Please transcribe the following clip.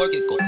work it. Go